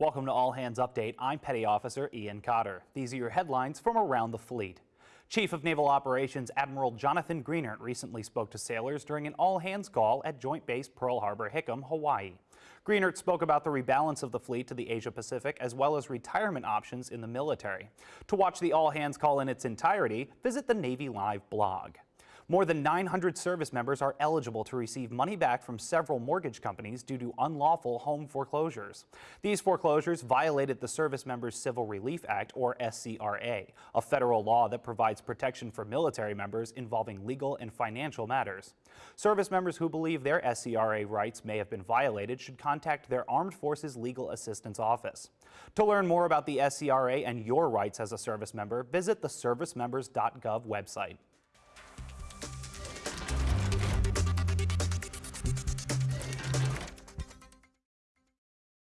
Welcome to All Hands Update. I'm Petty Officer Ian Cotter. These are your headlines from around the fleet. Chief of Naval Operations Admiral Jonathan Greenert recently spoke to sailors during an all-hands call at Joint Base Pearl Harbor, Hickam, Hawaii. Greenert spoke about the rebalance of the fleet to the Asia-Pacific as well as retirement options in the military. To watch the all-hands call in its entirety, visit the Navy Live blog. More than 900 service members are eligible to receive money back from several mortgage companies due to unlawful home foreclosures. These foreclosures violated the Service Members Civil Relief Act, or SCRA, a federal law that provides protection for military members involving legal and financial matters. Service members who believe their SCRA rights may have been violated should contact their Armed Forces Legal Assistance Office. To learn more about the SCRA and your rights as a service member, visit the servicemembers.gov website.